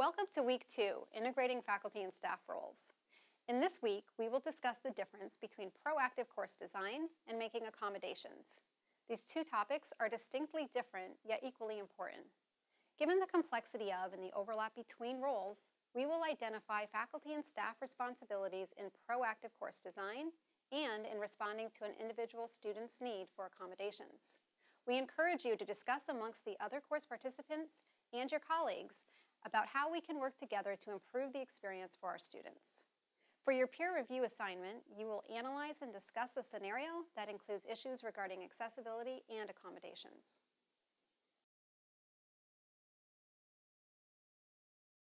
Welcome to week two, integrating faculty and staff roles. In this week, we will discuss the difference between proactive course design and making accommodations. These two topics are distinctly different, yet equally important. Given the complexity of and the overlap between roles, we will identify faculty and staff responsibilities in proactive course design and in responding to an individual student's need for accommodations. We encourage you to discuss amongst the other course participants and your colleagues about how we can work together to improve the experience for our students. For your peer review assignment, you will analyze and discuss a scenario that includes issues regarding accessibility and accommodations.